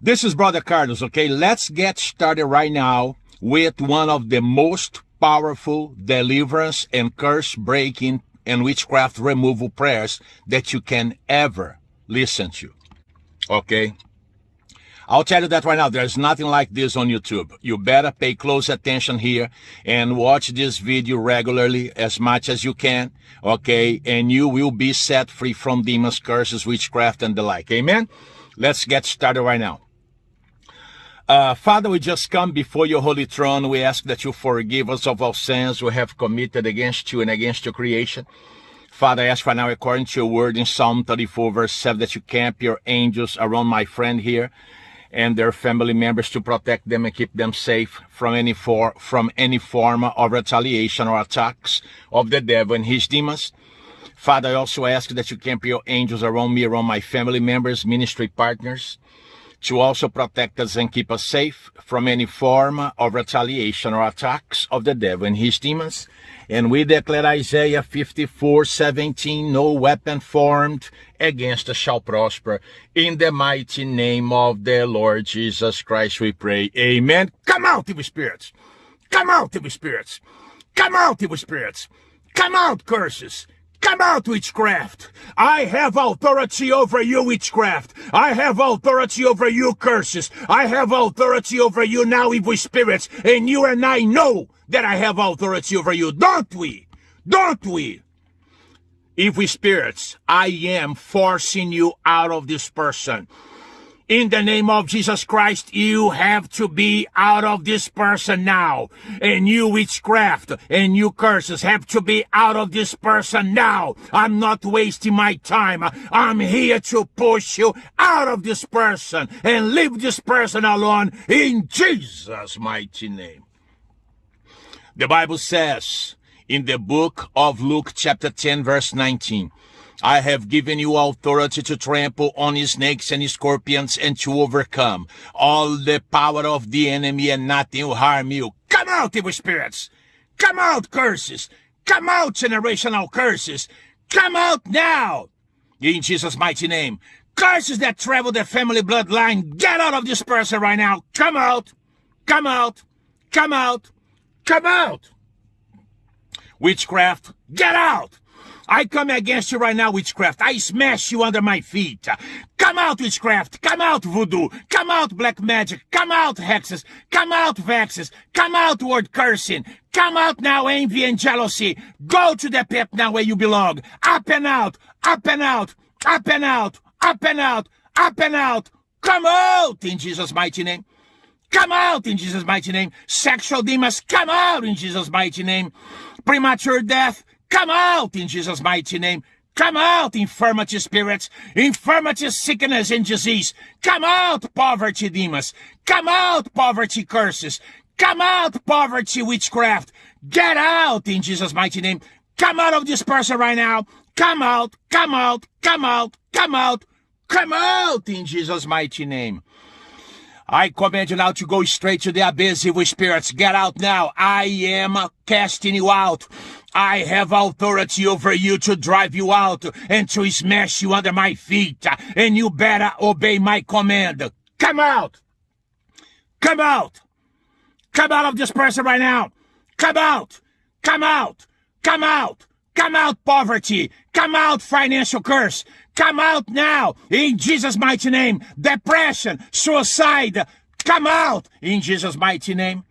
This is Brother Carlos, okay? Let's get started right now with one of the most powerful deliverance and curse breaking and witchcraft removal prayers that you can ever listen to. Okay? I'll tell you that right now, there's nothing like this on YouTube. You better pay close attention here and watch this video regularly as much as you can, okay? And you will be set free from demons, curses, witchcraft, and the like. Amen? Let's get started right now. Uh, Father, we just come before your holy throne. We ask that you forgive us of our sins we have committed against you and against your creation. Father, I ask right now, according to your word in Psalm 34, verse 7, that you camp your angels around my friend here and their family members to protect them and keep them safe from any for, from any form of retaliation or attacks of the devil and his demons. Father, I also ask that you camp your angels around me, around my family members, ministry partners, to also protect us and keep us safe from any form of retaliation or attacks of the devil and his demons. And we declare Isaiah 54, 17, no weapon formed against us shall prosper. In the mighty name of the Lord Jesus Christ we pray. Amen. Come out, evil spirits. Come out, evil spirits. Come out, evil spirits. Come out, curses. Come out, witchcraft! I have authority over you, witchcraft! I have authority over you, curses! I have authority over you now, evil spirits! And you and I know that I have authority over you, don't we? Don't we? Evil spirits, I am forcing you out of this person in the name of Jesus Christ, you have to be out of this person now. And you witchcraft and you curses have to be out of this person now. I'm not wasting my time. I'm here to push you out of this person and leave this person alone in Jesus' mighty name. The Bible says in the book of Luke chapter 10 verse 19, I have given you authority to trample on snakes and scorpions and to overcome all the power of the enemy and nothing will harm you. Come out, evil spirits! Come out, curses! Come out, generational curses! Come out now! In Jesus' mighty name. Curses that travel the family bloodline, get out of this person right now! Come out! Come out! Come out! Come out! Witchcraft, get out! I come against you right now, witchcraft. I smash you under my feet. Come out, witchcraft. Come out, voodoo. Come out, black magic. Come out, hexes. Come out, vexes. Come out, word cursing. Come out now, envy and jealousy. Go to the pit now where you belong. Up and out. Up and out. Up and out. Up and out. Up and out. Come out in Jesus' mighty name. Come out in Jesus' mighty name. Sexual demons, come out in Jesus' mighty name. Premature death, Come out in Jesus' mighty name. Come out, infirmity spirits, infirmity, sickness, and disease. Come out, poverty demons. Come out, poverty curses. Come out, poverty witchcraft. Get out in Jesus' mighty name. Come out of this person right now. Come out, come out, come out, come out, come out in Jesus' mighty name. I command you now to go straight to the abyss, evil spirits. Get out now. I am casting you out. I have authority over you to drive you out and to smash you under my feet. And you better obey my command. Come out. Come out. Come out of this person right now. Come out. Come out. Come out. Come out, poverty. Come out, financial curse. Come out now in Jesus' mighty name. Depression, suicide, come out in Jesus' mighty name.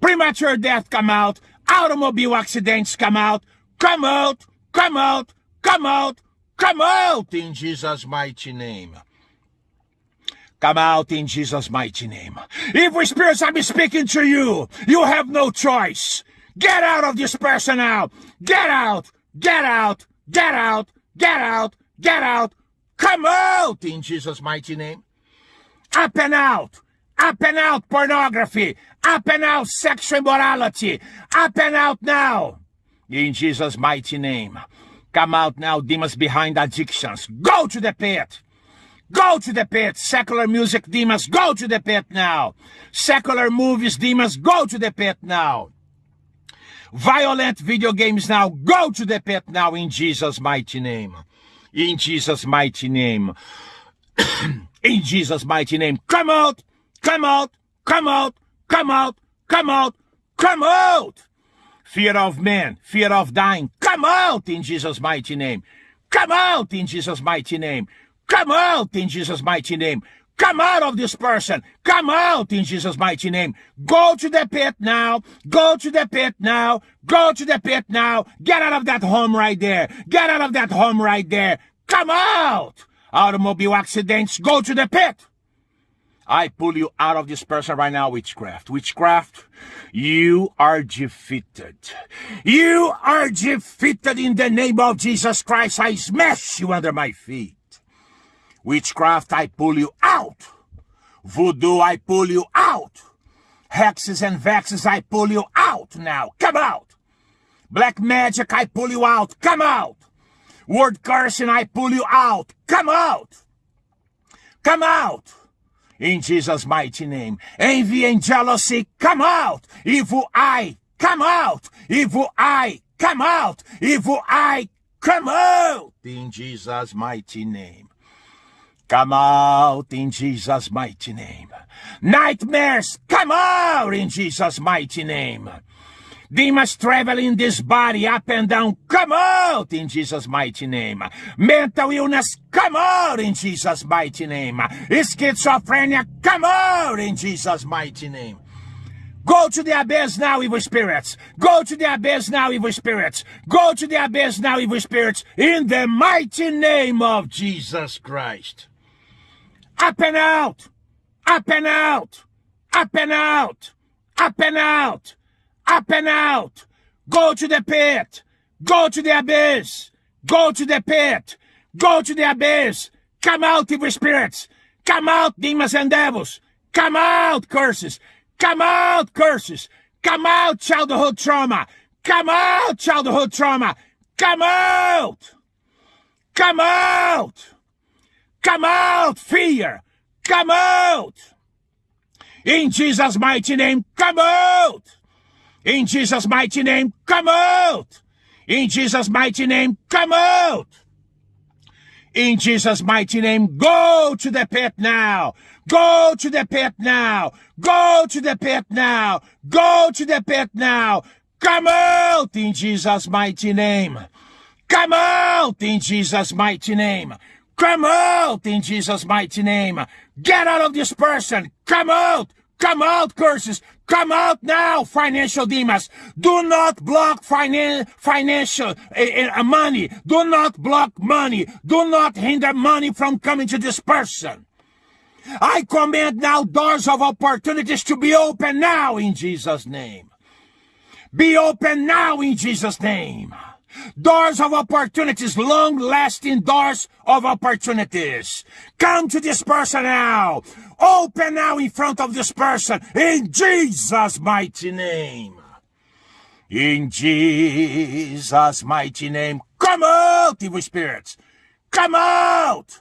Premature death, come out. Automobile accidents, come out. Come out, come out, come out, come out in Jesus' mighty name. Come out in Jesus' mighty name. Evil spirits, I'm speaking to you. You have no choice. Get out of this person now. Get out, get out, get out, get out, Get out! Come out in Jesus' mighty name. Up and out! Up and out pornography! Up and out sexual immorality! Up and out now! In Jesus' mighty name. Come out now, demons behind addictions. Go to the pit! Go to the pit! Secular music demons, go to the pit now! Secular movies demons, go to the pit now! Violent video games now, go to the pit now in Jesus' mighty name in Jesus' mighty name. In Jesus' mighty name. Come out! Come out! Come out! Come out! Come out! Come out! Fear of man, fear of dying, come out in Jesus' mighty name. Come out in Jesus' mighty name. Come out in Jesus' mighty name. Come out of this person. Come out in Jesus' mighty name. Go to the pit now. Go to the pit now. Go to the pit now. Get out of that home right there. Get out of that home right there. Come out. Automobile accidents. Go to the pit. I pull you out of this person right now, witchcraft. Witchcraft, you are defeated. You are defeated in the name of Jesus Christ. I smash you under my feet. Witchcraft, I pull you out. Voodoo, I pull you out. Hexes and vexes, I pull you out now. Come out. Black magic, I pull you out. Come out. Word cursing, I pull you out. Come out. Come out. In Jesus' mighty name. Envy and jealousy, come out. Evil eye, come out. Evil eye, come out. Evil eye, come out. In Jesus' mighty name. Come out in Jesus' mighty name. Nightmares, come out in Jesus' mighty name. Demons traveling this body up and down, come out in Jesus' mighty name. Mental illness, come out in Jesus' mighty name. Schizophrenia, come out in Jesus' mighty name. Go to the abyss now, evil spirits. Go to the abyss now, evil spirits. Go to the abyss now, evil spirits. In the mighty name of Jesus Christ. Up and out! Up and out! Up and out! Up and out! Up and out! Go to the pit! Go to the abyss! Go to the pit! Go to the abyss! Come out, evil spirits! Come out, demons and devils! Come out, curses! Come out, curses! Come out, childhood trauma! Come out, childhood trauma! Come out! Come out! Come out, fear! Come out! In Jesus' mighty name, come out! In Jesus' mighty name, come out! In Jesus' mighty name, come out! In Jesus' mighty name, go to the pit now! Go to the pit now! Go to the pit now! Go to the pit now! Come out in Jesus' mighty name! Come out in Jesus' mighty name! Come out in Jesus' mighty name! Get out of this person! Come out! Come out, curses! Come out now, financial demons! Do not block finan financial uh, uh, money! Do not block money! Do not hinder money from coming to this person! I command now doors of opportunities to be open now in Jesus' name. Be open now in Jesus' name. Doors of opportunities, long lasting doors of opportunities. Come to this person now. Open now in front of this person in Jesus' mighty name. In Jesus' mighty name. Come out, evil spirits. Come out.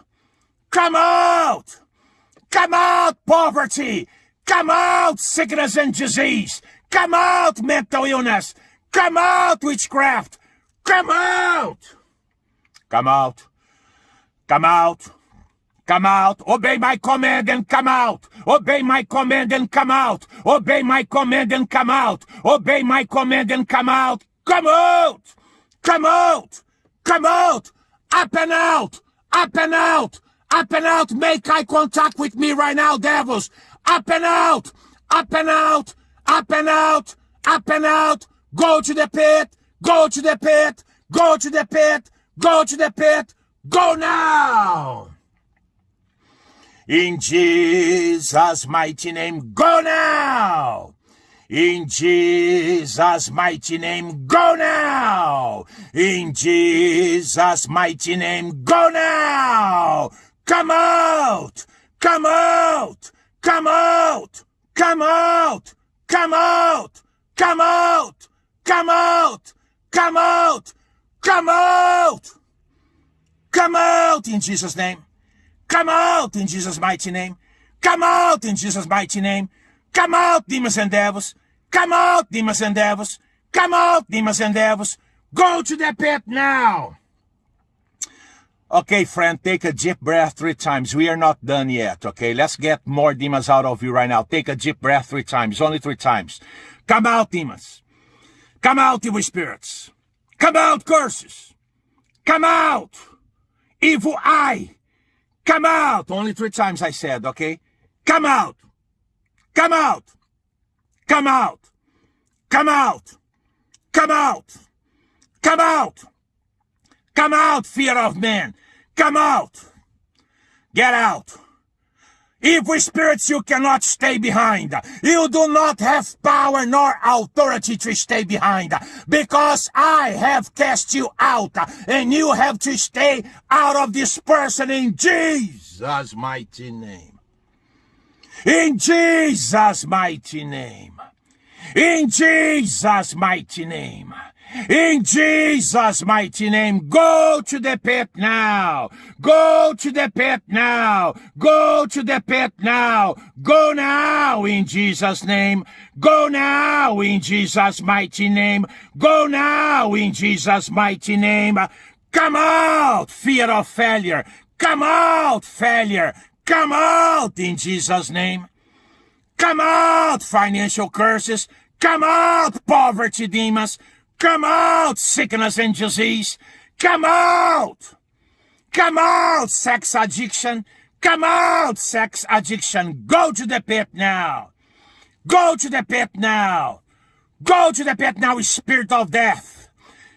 Come out. Come out, poverty. Come out, sickness and disease. Come out, mental illness. Come out, witchcraft. Come out! Come out! Come out! Come out! Obey my command and come out! Obey my command and come out! Obey my command and come out! Obey my command and come out! Come out! Come out! Come out! Up and out! Up and out! Up and out! Make eye contact with me right now, devils! Up and out! Up and out! Up and out! Up and out! Go to the pit! Go to the pit! Go to the pit! Go to the pit! Go now! In Jesus' mighty name, go now! In Jesus' mighty name, go now! In Jesus' mighty name, go now! Come out! Come out! Come out! Come out! Come out! Come out! Come out! Come out! Come out! Come out in Jesus' name. Come out in Jesus' mighty name. Come out in Jesus' mighty name. Come out, demons and devils. Come out, demons and devils. Come out, demons and devils. Go to the pit now. Okay, friend, take a deep breath three times. We are not done yet, okay? Let's get more demons out of you right now. Take a deep breath three times, only three times. Come out, demons. Come out, evil spirits. Come out, curses. Come out, evil eye. Come out. Only three times I said, okay? Come out. Come out. Come out. Come out. Come out. Come out. Come out, fear of man. Come out. Get out. Evil spirits, you cannot stay behind. You do not have power nor authority to stay behind because I have cast you out and you have to stay out of this person in Jesus' mighty name. In Jesus' mighty name. In Jesus' mighty name. In Jesus' mighty name, go to the pit now. Go to the pit now. Go to the pit now. Go now in Jesus' name. Go now in Jesus' mighty name. Go now in Jesus' mighty name. Come out, fear of failure. Come out, failure. Come out in Jesus' name. Come out, financial curses. Come out, poverty demons. Come out, sickness and disease. Come out. Come out, sex addiction. Come out, sex addiction. Go to the pit now. Go to the pit now. Go to the pit now, spirit of death.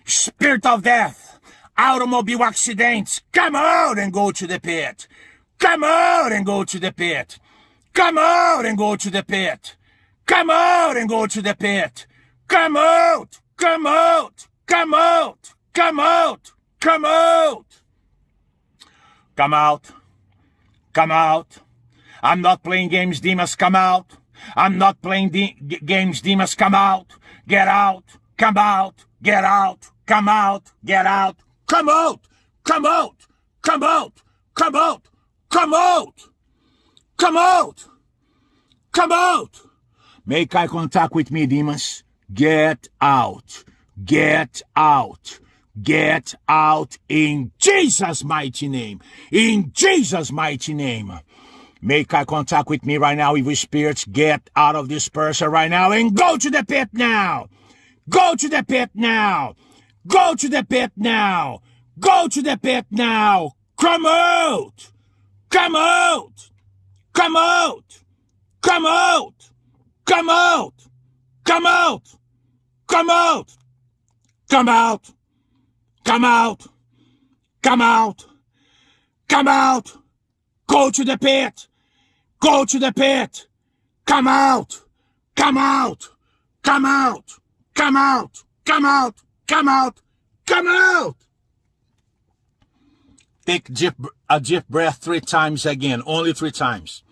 Spirit of death. Automobile accidents. Come out and go to the pit. Come out and go to the pit. Come out and go to the pit. Come out and go to the pit. Come out. Come out! Come out! Come out! Come out! Come out! Come out! I'm not playing games, Demas. Come out! I'm not playing de games, Demas. Come out! Get out! Come out! Get out! Come out! Get out! Come out! Come out! Come out! Come out! Come out! Come out! Come out! Make eye contact with me, Demas. Get out. Get out. Get out in Jesus' mighty name. In Jesus' mighty name. Make eye contact with me right now, evil spirits. Get out of this person right now and go to the pit now. Go to the pit now. Go to the pit now. Go to the pit now. Come out. Come out. Come out. Come out. Come out. Come out. Come out! Come out! Come out! Come out! Come out! Go to the pit! Go to the pit! Come out! Come out! Come out! Come out! Come out! Come out! Come out! Take a deep breath three times again. Only three times.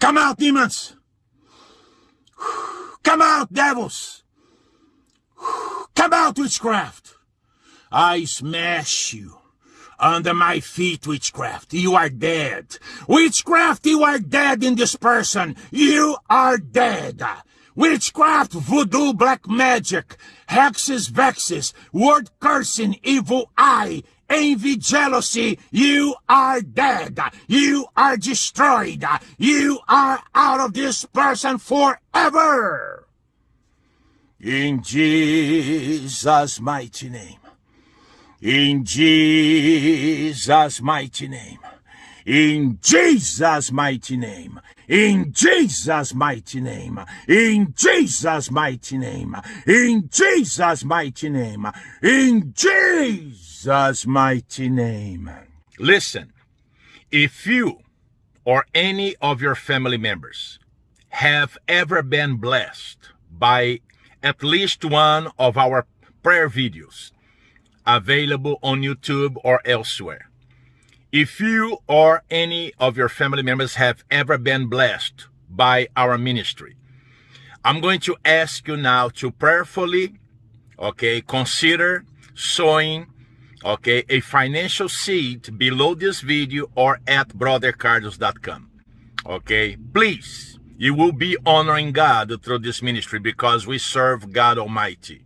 Come out, demons! Come out, devils! Come out, witchcraft! I smash you under my feet, witchcraft. You are dead. Witchcraft, you are dead in this person. You are dead. Witchcraft, voodoo, black magic, hexes, vexes, word cursing, evil eye, envy, jealousy, you are dead. You are destroyed. You are out of this person forever. In Jesus' mighty name. In Jesus' mighty name. In Jesus' mighty name. In Jesus' mighty name. In Jesus' mighty name. In Jesus' mighty name. In Jesus' mighty name. Listen, if you or any of your family members have ever been blessed by at least one of our prayer videos available on YouTube or elsewhere, if you or any of your family members have ever been blessed by our ministry, I'm going to ask you now to prayerfully, okay, consider sowing, okay, a financial seed below this video or at brothercarlos.com. Okay, please, you will be honoring God through this ministry because we serve God Almighty.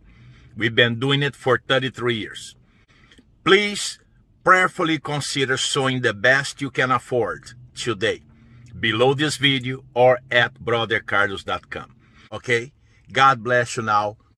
We've been doing it for 33 years. Please prayerfully consider sowing the best you can afford today below this video or at brothercarlos.com. Okay? God bless you now.